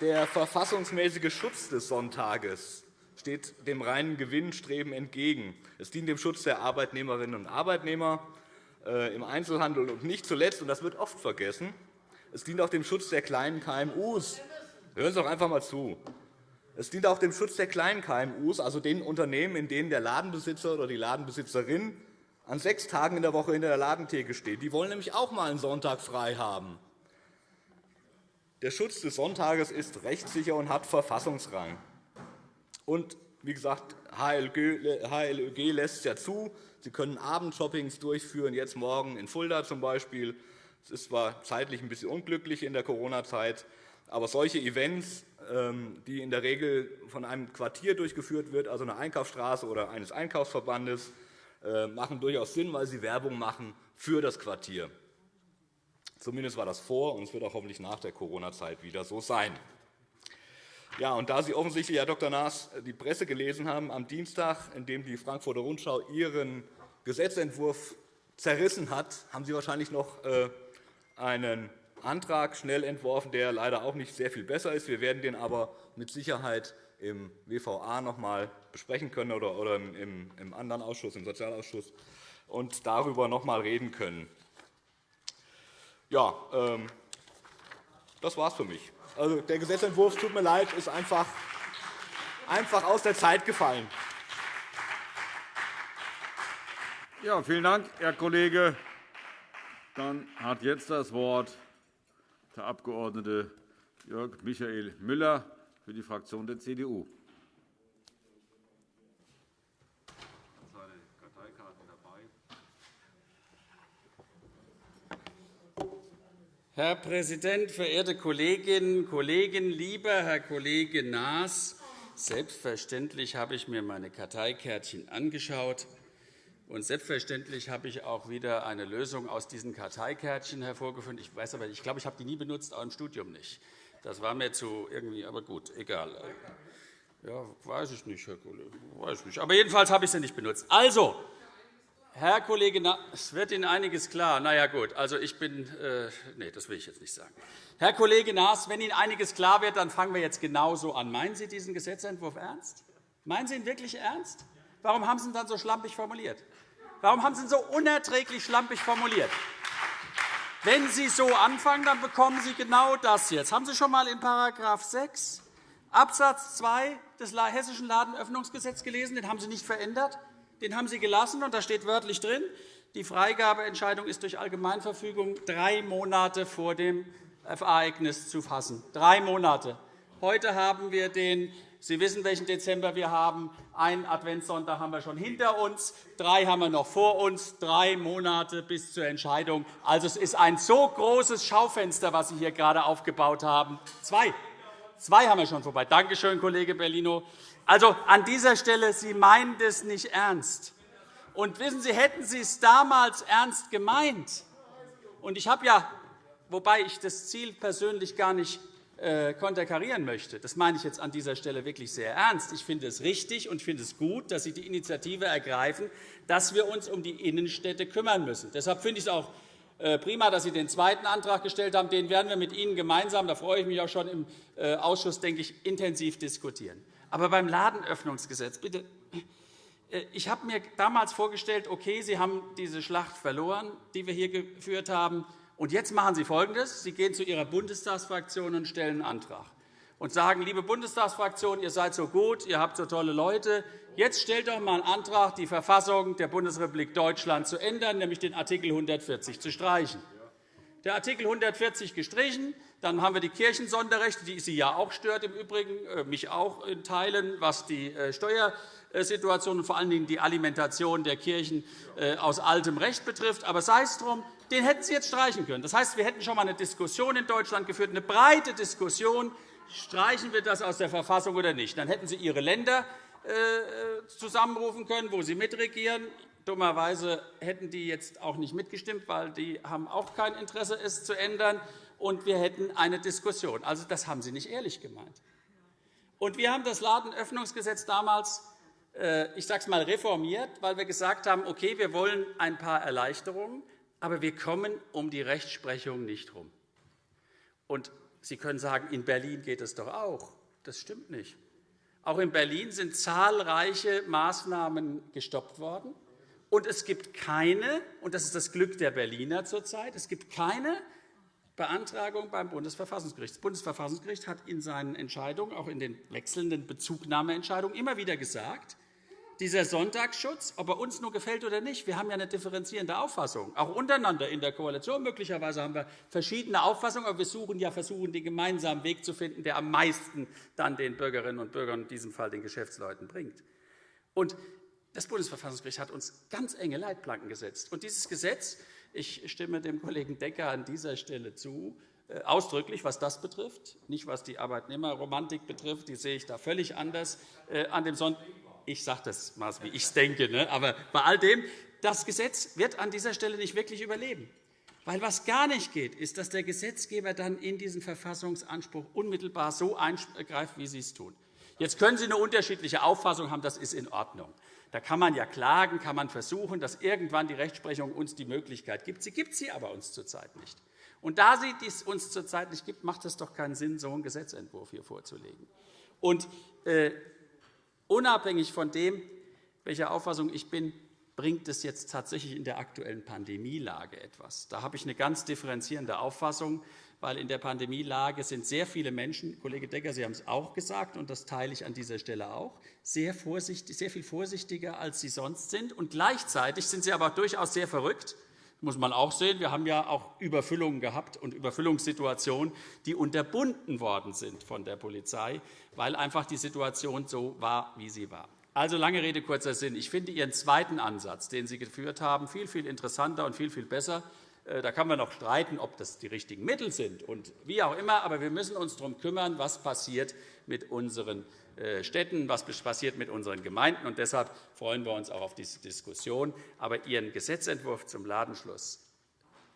der verfassungsmäßige Schutz des Sonntages steht dem reinen Gewinnstreben entgegen. Es dient dem Schutz der Arbeitnehmerinnen und Arbeitnehmer äh, im Einzelhandel und nicht zuletzt, und das wird oft vergessen, es dient auch dem Schutz der kleinen KMU. Hören Sie doch einfach einmal zu. Es dient auch dem Schutz der kleinen KMU, also den Unternehmen, in denen der Ladenbesitzer oder die Ladenbesitzerin an sechs Tagen in der Woche hinter der Ladentheke steht. Die wollen nämlich auch einmal einen Sonntag frei haben. Der Schutz des Sonntages ist rechtssicher und hat Verfassungsrang. Und wie gesagt, HLÖG lässt es ja zu. Sie können Abendshoppings durchführen, jetzt morgen in Fulda zum Beispiel. Es ist zwar zeitlich ein bisschen unglücklich in der Corona-Zeit, aber solche Events die in der Regel von einem Quartier durchgeführt wird, also einer Einkaufsstraße oder eines Einkaufsverbandes, äh, machen durchaus Sinn, weil sie Werbung machen für das Quartier. Zumindest war das vor, und es wird auch hoffentlich nach der Corona-Zeit wieder so sein. Ja, und da Sie offensichtlich, Herr Dr. Naas, die Presse gelesen haben am Dienstag, in dem die Frankfurter Rundschau Ihren Gesetzentwurf zerrissen hat, haben Sie wahrscheinlich noch äh, einen Antrag schnell entworfen, der leider auch nicht sehr viel besser ist. Wir werden den aber mit Sicherheit im WVA noch einmal besprechen können oder im anderen Ausschuss, im Sozialausschuss, und darüber noch einmal reden können. Ja, ähm, das war es für mich. Also, der Gesetzentwurf, tut mir leid, ist einfach, einfach aus der Zeit gefallen. Ja, vielen Dank, Herr Kollege. Dann hat jetzt das Wort der Abg. Jörg Michael Müller für die Fraktion der CDU. Herr Präsident, verehrte Kolleginnen und Kollegen! Lieber Herr Kollege Naas, selbstverständlich habe ich mir meine Karteikärtchen angeschaut. Und selbstverständlich habe ich auch wieder eine Lösung aus diesen Karteikärtchen hervorgefunden. Ich weiß aber, ich glaube, ich habe die nie benutzt, auch im Studium nicht. Das war mir zu irgendwie, aber gut, egal. Ja, weiß ich nicht, Herr Kollege, weiß ich nicht. Aber jedenfalls habe ich sie nicht benutzt. Also, Herr Kollege, es wird Ihnen einiges klar. Na ja, gut. Also ich bin, äh, nee, das will ich jetzt nicht sagen. Herr Kollege Naas, wenn Ihnen einiges klar wird, dann fangen wir jetzt genauso an. Meinen Sie diesen Gesetzentwurf ernst? Meinen Sie ihn wirklich ernst? Warum haben Sie ihn dann so schlampig formuliert? Warum haben Sie ihn so unerträglich schlampig formuliert? Wenn Sie so anfangen, dann bekommen Sie genau das jetzt. Haben Sie schon einmal in § 6 Abs. 2 des Hessischen Ladenöffnungsgesetzes gelesen? Den haben Sie nicht verändert. Den haben Sie gelassen, und da steht wörtlich drin, die Freigabeentscheidung ist durch Allgemeinverfügung drei Monate vor dem Ereignis zu fassen. Drei Monate. Heute haben wir den Sie wissen, welchen Dezember wir haben. Einen Adventssonntag haben wir schon hinter uns, drei haben wir noch vor uns, drei Monate bis zur Entscheidung. Also, es ist ein so großes Schaufenster, was Sie hier gerade aufgebaut haben. Zwei. Zwei haben wir schon vorbei. Danke schön, Kollege Bellino. Also, an dieser Stelle, Sie meinen das nicht ernst. Und wissen Sie, hätten Sie es damals ernst gemeint, und ich habe ja, wobei ich das Ziel persönlich gar nicht konterkarieren möchte. Das meine ich jetzt an dieser Stelle wirklich sehr ernst. Ich finde es richtig und finde es gut, dass Sie die Initiative ergreifen, dass wir uns um die Innenstädte kümmern müssen. Deshalb finde ich es auch äh, prima, dass Sie den zweiten Antrag gestellt haben. Den werden wir mit Ihnen gemeinsam, da freue ich mich auch schon im äh, Ausschuss, denke ich, intensiv diskutieren. Aber beim Ladenöffnungsgesetz, bitte, ich habe mir damals vorgestellt, okay, Sie haben diese Schlacht verloren, die wir hier geführt haben. Und jetzt machen Sie Folgendes. Sie gehen zu Ihrer Bundestagsfraktion und stellen einen Antrag und sagen, liebe Bundestagsfraktion, ihr seid so gut, ihr habt so tolle Leute, jetzt stellt doch einmal einen Antrag, die Verfassung der Bundesrepublik Deutschland zu ändern, nämlich den Art. 140 zu streichen. Der Art. 140 gestrichen, dann haben wir die Kirchensonderrechte, die Sie ja auch stört, im Übrigen, äh, mich auch in Teilen, was die äh, Steuersituation und vor allen Dingen die Alimentation der Kirchen äh, aus altem Recht betrifft. Aber sei es drum, den hätten Sie jetzt streichen können. Das heißt, wir hätten schon einmal eine Diskussion in Deutschland geführt, eine breite Diskussion, streichen wir das aus der Verfassung oder nicht. Dann hätten Sie Ihre Länder äh, zusammenrufen können, wo Sie mitregieren. Dummerweise hätten die jetzt auch nicht mitgestimmt, weil die haben auch kein Interesse, es zu ändern. Und wir hätten eine Diskussion. Also, das haben Sie nicht ehrlich gemeint. Und wir haben das Ladenöffnungsgesetz damals äh, ich sage es einmal, reformiert, weil wir gesagt haben, okay, wir wollen ein paar Erleichterungen aber wir kommen um die Rechtsprechung nicht herum. Und Sie können sagen, in Berlin geht es doch auch. Das stimmt nicht. Auch in Berlin sind zahlreiche Maßnahmen gestoppt worden. Und es gibt keine, und das ist das Glück der Berliner zurzeit, es gibt keine Beantragung beim Bundesverfassungsgericht. Das Bundesverfassungsgericht hat in seinen Entscheidungen, auch in den wechselnden Bezugnahmeentscheidungen, immer wieder gesagt, dieser Sonntagsschutz, ob er uns nur gefällt oder nicht, wir haben ja eine differenzierende Auffassung, auch untereinander in der Koalition. Möglicherweise haben wir verschiedene Auffassungen, aber wir suchen ja versuchen, den gemeinsamen Weg zu finden, der am meisten dann den Bürgerinnen und Bürgern, in diesem Fall den Geschäftsleuten, bringt. Und das Bundesverfassungsgericht hat uns ganz enge Leitplanken gesetzt. Und dieses Gesetz, ich stimme dem Kollegen Decker an dieser Stelle zu, äh, ausdrücklich, was das betrifft, nicht was die Arbeitnehmerromantik betrifft, die sehe ich da völlig anders. Äh, an dem Sonntag ich sage das mal, wie ich es denke. Ne? Aber bei all dem, das Gesetz wird an dieser Stelle nicht wirklich überleben. Weil was gar nicht geht, ist, dass der Gesetzgeber dann in diesen Verfassungsanspruch unmittelbar so eingreift, wie Sie es tun. Jetzt können Sie eine unterschiedliche Auffassung haben, das ist in Ordnung. Da kann man ja klagen, kann man versuchen, dass irgendwann die Rechtsprechung uns die Möglichkeit gibt. Sie gibt sie aber uns zurzeit nicht. Und da sie dies uns zurzeit nicht gibt, macht es doch keinen Sinn, so einen Gesetzentwurf hier vorzulegen. Und äh, unabhängig von dem, welcher Auffassung ich bin, bringt es jetzt tatsächlich in der aktuellen Pandemielage etwas. Da habe ich eine ganz differenzierende Auffassung, weil in der Pandemielage sind sehr viele Menschen, Kollege Decker, Sie haben es auch gesagt, und das teile ich an dieser Stelle auch, sehr, vorsichtig, sehr viel vorsichtiger, als sie sonst sind. Und gleichzeitig sind sie aber durchaus sehr verrückt, muss man auch sehen. Wir haben ja auch Überfüllungen gehabt und Überfüllungssituationen, die unterbunden worden sind von der Polizei, weil einfach die Situation so war, wie sie war. Also lange Rede, kurzer Sinn. Ich finde Ihren zweiten Ansatz, den Sie geführt haben, viel, viel interessanter und viel, viel besser. Äh, da kann man noch streiten, ob das die richtigen Mittel sind und wie auch immer. Aber wir müssen uns darum kümmern, was passiert mit unseren äh, Städten, was passiert mit unseren Gemeinden. Und deshalb freuen wir uns auch auf diese Diskussion. Aber Ihren Gesetzentwurf zum Ladenschluss,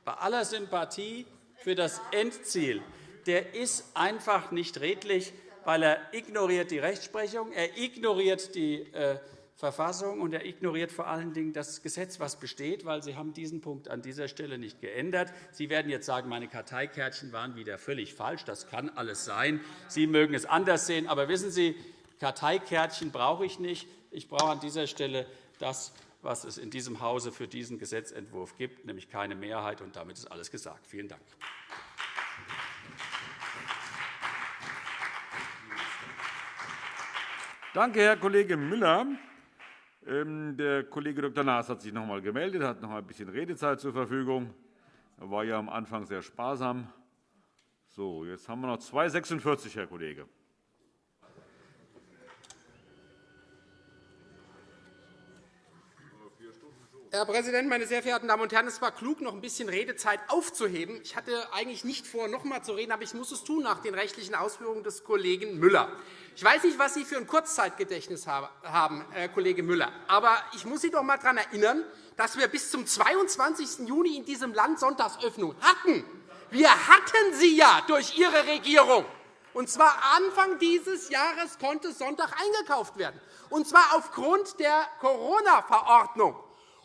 bei aller Sympathie für das Endziel, der ist einfach nicht redlich weil er ignoriert die Rechtsprechung, er ignoriert die äh, Verfassung und er ignoriert vor allen Dingen das Gesetz, was besteht, weil Sie haben diesen Punkt an dieser Stelle nicht geändert. Sie werden jetzt sagen, meine Karteikärtchen waren wieder völlig falsch. Das kann alles sein. Sie mögen es anders sehen. Aber wissen Sie, Karteikärtchen brauche ich nicht. Ich brauche an dieser Stelle das, was es in diesem Hause für diesen Gesetzentwurf gibt, nämlich keine Mehrheit. Und damit ist alles gesagt. Vielen Dank. Danke, Herr Kollege Müller. Ähm, der Kollege Dr. Naas hat sich noch einmal gemeldet, hat noch ein bisschen Redezeit zur Verfügung. Er war ja am Anfang sehr sparsam. So, jetzt haben wir noch 246, Herr Kollege. Herr Präsident, meine sehr verehrten Damen und Herren! Es war klug, noch ein bisschen Redezeit aufzuheben. Ich hatte eigentlich nicht vor, noch einmal zu reden, aber ich muss es tun nach den rechtlichen Ausführungen des Kollegen Müller. Ich weiß nicht, was Sie für ein Kurzzeitgedächtnis haben, Herr Kollege Müller, aber ich muss Sie doch einmal daran erinnern, dass wir bis zum 22. Juni in diesem Land Sonntagsöffnung hatten. Wir hatten sie ja durch Ihre Regierung. Und zwar Anfang dieses Jahres konnte Sonntag eingekauft werden, und zwar aufgrund der Corona-Verordnung.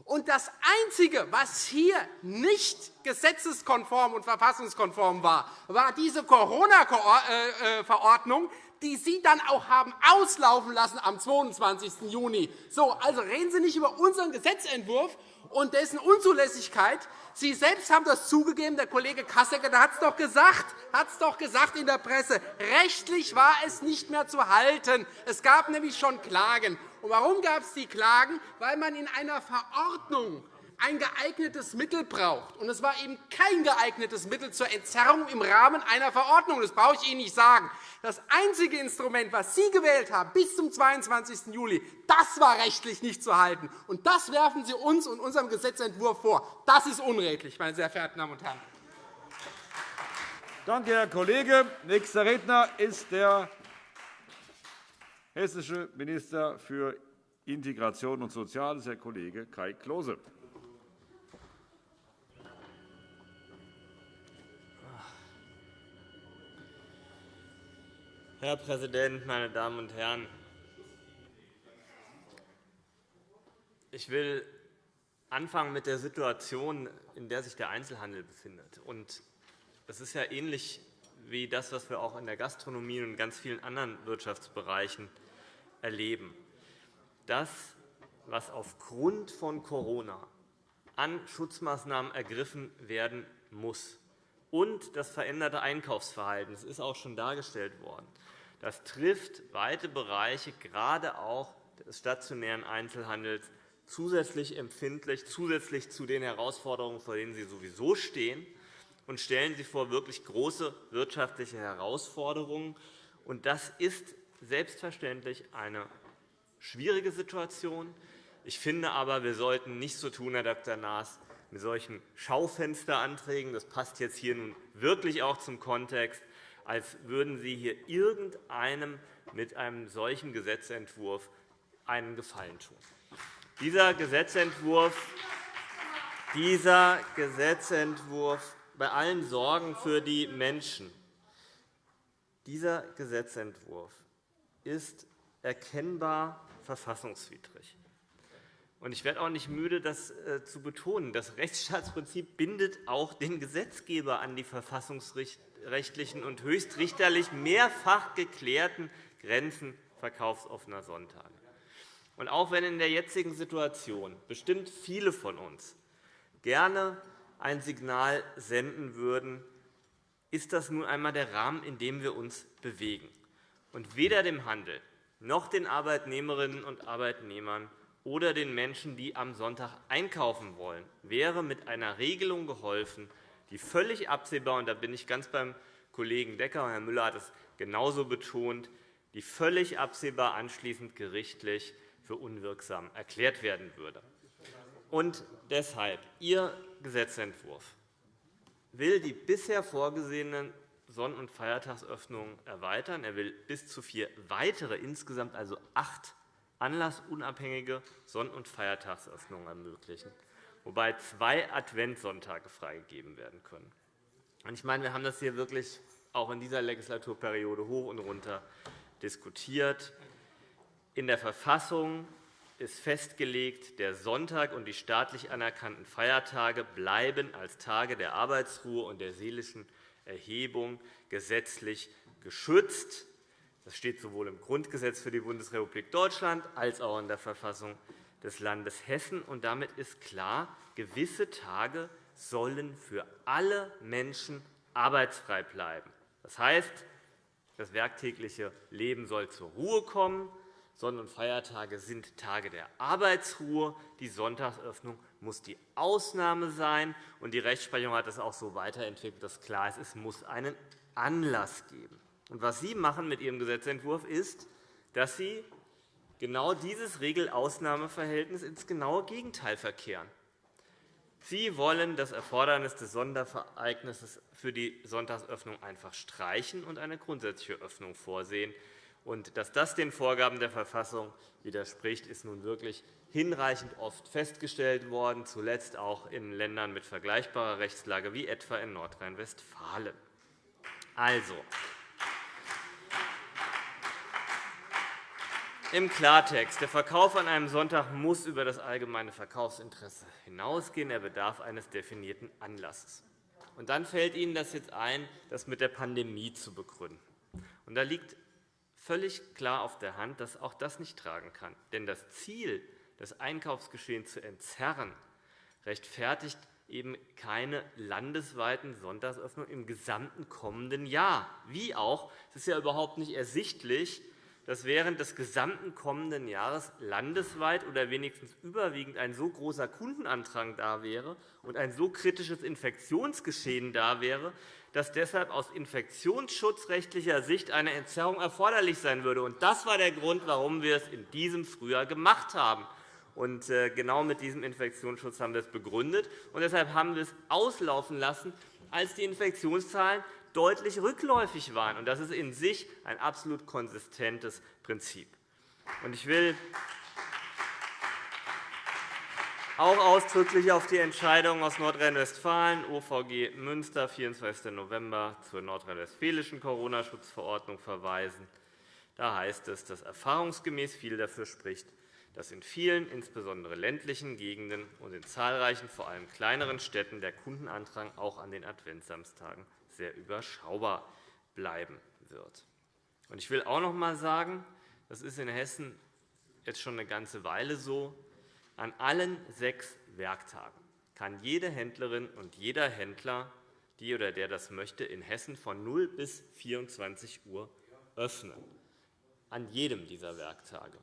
Und das Einzige, was hier nicht gesetzeskonform und verfassungskonform war, war diese Corona-Verordnung, die Sie dann auch haben auslaufen lassen am 22. Juni. So, also reden Sie nicht über unseren Gesetzentwurf und dessen Unzulässigkeit. Sie selbst haben das zugegeben, der Kollege Kassecker hat es doch gesagt, hat es doch gesagt in der Presse. Rechtlich war es nicht mehr zu halten. Es gab nämlich schon Klagen. Und warum gab es die Klagen? Weil man in einer Verordnung ein geeignetes Mittel braucht. Und es war eben kein geeignetes Mittel zur Entzerrung im Rahmen einer Verordnung. Das brauche ich Ihnen nicht sagen. Das einzige Instrument, das Sie gewählt haben bis zum 22. Juli, das war rechtlich nicht zu halten. Und das werfen Sie uns und unserem Gesetzentwurf vor. Das ist unredlich, meine sehr verehrten Damen und Herren. Danke, Herr Kollege. Nächster Redner ist der hessische Minister für Integration und Soziales, Herr Kollege Kai Klose. Herr Präsident, meine Damen und Herren! Ich will anfangen mit der Situation, in der sich der Einzelhandel befindet. Das ist ja ähnlich wie das, was wir auch in der Gastronomie und in ganz vielen anderen Wirtschaftsbereichen erleben. Das, was aufgrund von Corona an Schutzmaßnahmen ergriffen werden muss, und das veränderte Einkaufsverhalten, das ist auch schon dargestellt worden, das trifft weite Bereiche, gerade auch des stationären Einzelhandels, zusätzlich empfindlich, zusätzlich zu den Herausforderungen, vor denen sie sowieso stehen, und stellen sie vor wirklich große wirtschaftliche Herausforderungen. Das ist selbstverständlich eine schwierige Situation. Ich finde aber, wir sollten nicht so tun, Herr Dr. Naas, mit solchen Schaufensteranträgen, das passt jetzt hier nun wirklich auch zum Kontext, als würden Sie hier irgendeinem mit einem solchen Gesetzentwurf einen Gefallen tun. Dieser Gesetzentwurf, dieser Gesetzentwurf bei allen Sorgen für die Menschen, dieser Gesetzentwurf ist erkennbar verfassungswidrig. Ich werde auch nicht müde, das äh, zu betonen. Das Rechtsstaatsprinzip bindet auch den Gesetzgeber an die verfassungsrechtlichen und höchstrichterlich mehrfach geklärten Grenzen verkaufsoffener Sonntage. Und auch wenn in der jetzigen Situation bestimmt viele von uns gerne ein Signal senden würden, ist das nun einmal der Rahmen, in dem wir uns bewegen. Und weder dem Handel noch den Arbeitnehmerinnen und Arbeitnehmern oder den Menschen, die am Sonntag einkaufen wollen, wäre mit einer Regelung geholfen, die völlig absehbar, und da bin ich ganz beim Kollegen Decker, Herr Müller hat es genauso betont, die völlig absehbar anschließend gerichtlich für unwirksam erklärt werden würde. Und deshalb Ihr Gesetzentwurf will die bisher vorgesehenen Sonn- und Feiertagsöffnungen erweitern. Er will bis zu vier weitere, insgesamt also acht anlassunabhängige Sonn- und Feiertagsöffnungen ermöglichen, wobei zwei Adventssonntage freigegeben werden können. Ich meine, wir haben das hier wirklich auch in dieser Legislaturperiode hoch und runter diskutiert. In der Verfassung ist festgelegt, der Sonntag und die staatlich anerkannten Feiertage bleiben als Tage der Arbeitsruhe und der seelischen Erhebung gesetzlich geschützt. Das steht sowohl im Grundgesetz für die Bundesrepublik Deutschland als auch in der Verfassung des Landes Hessen. Und damit ist klar, gewisse Tage sollen für alle Menschen arbeitsfrei bleiben. Das heißt, das werktägliche Leben soll zur Ruhe kommen. Sonn- und Feiertage sind Tage der Arbeitsruhe. Die Sonntagsöffnung muss die Ausnahme sein. Und die Rechtsprechung hat das auch so weiterentwickelt, dass klar ist, es muss einen Anlass geben. Und was Sie machen mit Ihrem Gesetzentwurf ist, dass Sie genau dieses Regel-Ausnahmeverhältnis ins genaue Gegenteil verkehren. Sie wollen das Erfordernis des Sonderereignisses für die Sonntagsöffnung einfach streichen und eine grundsätzliche Öffnung vorsehen. Und dass das den Vorgaben der Verfassung widerspricht, ist nun wirklich hinreichend oft festgestellt worden, zuletzt auch in Ländern mit vergleichbarer Rechtslage wie etwa in Nordrhein-Westfalen. Also, Im Klartext. Der Verkauf an einem Sonntag muss über das allgemeine Verkaufsinteresse hinausgehen. Er bedarf eines definierten Anlasses. Und dann fällt Ihnen das jetzt ein, das mit der Pandemie zu begründen. Und da liegt völlig klar auf der Hand, dass auch das nicht tragen kann. Denn das Ziel, das Einkaufsgeschehen zu entzerren, rechtfertigt eben keine landesweiten Sonntagsöffnungen im gesamten kommenden Jahr. Wie auch, es ist ja überhaupt nicht ersichtlich, dass während des gesamten kommenden Jahres landesweit oder wenigstens überwiegend ein so großer Kundenantrag da wäre und ein so kritisches Infektionsgeschehen da wäre, dass deshalb aus infektionsschutzrechtlicher Sicht eine Entzerrung erforderlich sein würde. Das war der Grund, warum wir es in diesem Frühjahr gemacht haben. Und äh, genau mit diesem Infektionsschutz haben wir es begründet. Und deshalb haben wir es auslaufen lassen, als die Infektionszahlen deutlich rückläufig waren. Das ist in sich ein absolut konsistentes Prinzip. Ich will auch ausdrücklich auf die Entscheidung aus Nordrhein-Westfalen, OVG Münster, 24. November, zur nordrhein-westfälischen Corona-Schutzverordnung verweisen. Da heißt es, dass erfahrungsgemäß viel dafür spricht, dass in vielen, insbesondere ländlichen Gegenden und in zahlreichen, vor allem kleineren Städten der Kundenandrang auch an den Adventssamstagen sehr überschaubar bleiben wird. Ich will auch noch einmal sagen, das ist in Hessen jetzt schon eine ganze Weile so, an allen sechs Werktagen kann jede Händlerin und jeder Händler, die oder der das möchte, in Hessen von 0 bis 24 Uhr öffnen. An jedem dieser Werktage.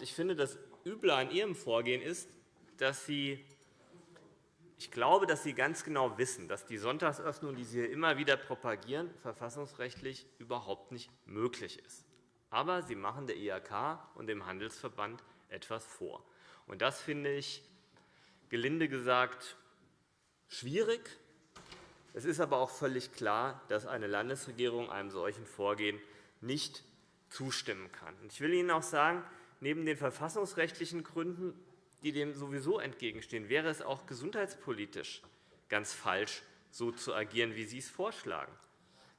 Ich finde, das Üble an Ihrem Vorgehen ist, dass Sie ich glaube, dass Sie ganz genau wissen, dass die Sonntagsöffnung, die Sie hier immer wieder propagieren, verfassungsrechtlich überhaupt nicht möglich ist. Aber Sie machen der IHK und dem Handelsverband etwas vor. Und das finde ich, gelinde gesagt, schwierig. Es ist aber auch völlig klar, dass eine Landesregierung einem solchen Vorgehen nicht zustimmen kann. Ich will Ihnen auch sagen, neben den verfassungsrechtlichen Gründen, die dem sowieso entgegenstehen, wäre es auch gesundheitspolitisch ganz falsch, so zu agieren, wie Sie es vorschlagen.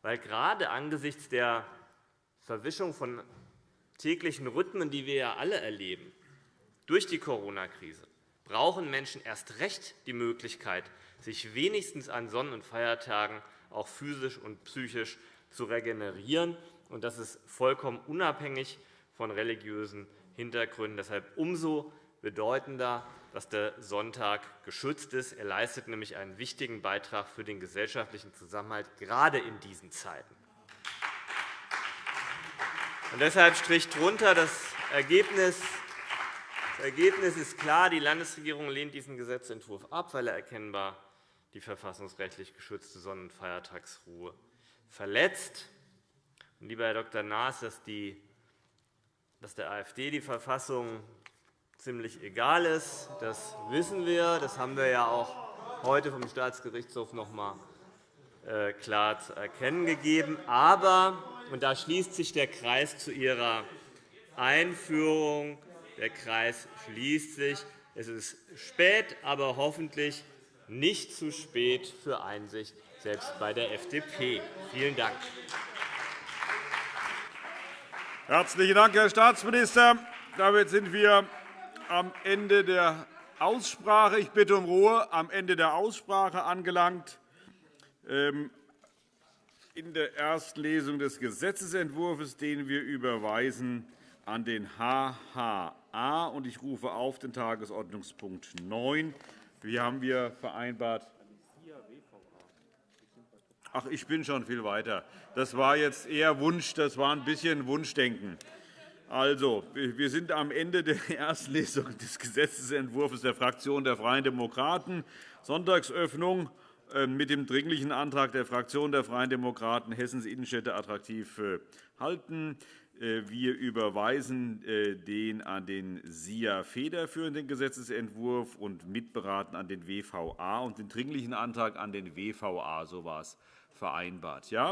Weil gerade angesichts der Verwischung von täglichen Rhythmen, die wir ja alle erleben, Durch die Corona-Krise brauchen Menschen erst recht die Möglichkeit, sich wenigstens an Sonn- und Feiertagen auch physisch und psychisch zu regenerieren. Das ist vollkommen unabhängig von religiösen Hintergründen. Deshalb umso bedeutender, dass der Sonntag geschützt ist. Er leistet nämlich einen wichtigen Beitrag für den gesellschaftlichen Zusammenhalt, gerade in diesen Zeiten. Und deshalb strich drunter das Ergebnis das Ergebnis ist klar. Die Landesregierung lehnt diesen Gesetzentwurf ab, weil er erkennbar die verfassungsrechtlich geschützte Sonn- und Feiertagsruhe verletzt. Lieber Herr Dr. Naas, dass der AfD die Verfassung ziemlich egal ist, das wissen wir. Das haben wir ja auch heute vom Staatsgerichtshof noch einmal äh, klar zu erkennen gegeben. Aber, und da schließt sich der Kreis zu Ihrer Einführung, der Kreis schließt sich. Es ist spät, aber hoffentlich nicht zu spät für Einsicht, selbst bei der FDP. Vielen Dank. Herzlichen Dank, Herr Staatsminister. Damit sind wir am Ende der Aussprache. Ich bitte um Ruhe. Am Ende der Aussprache angelangt. Ähm, in der ersten Lesung des Gesetzentwurfs, den wir überweisen an den HHA. Ich rufe auf den Tagesordnungspunkt 9. Wie haben wir vereinbart? Ach, ich bin schon viel weiter. Das war jetzt eher Wunsch, das war ein bisschen Wunschdenken. Also, wir sind am Ende der [LAUGHS] ersten Lesung des Gesetzentwurfs der Fraktion der Freien Demokraten. Sonntagsöffnung äh, mit dem Dringlichen Antrag der Fraktion der Freien Demokraten Hessens Innenstädte attraktiv äh, halten. Äh, wir überweisen äh, den an den SIA federführenden Gesetzentwurf und mitberaten an den WVA und den Dringlichen Antrag an den WVA. So war es vereinbart. Ja?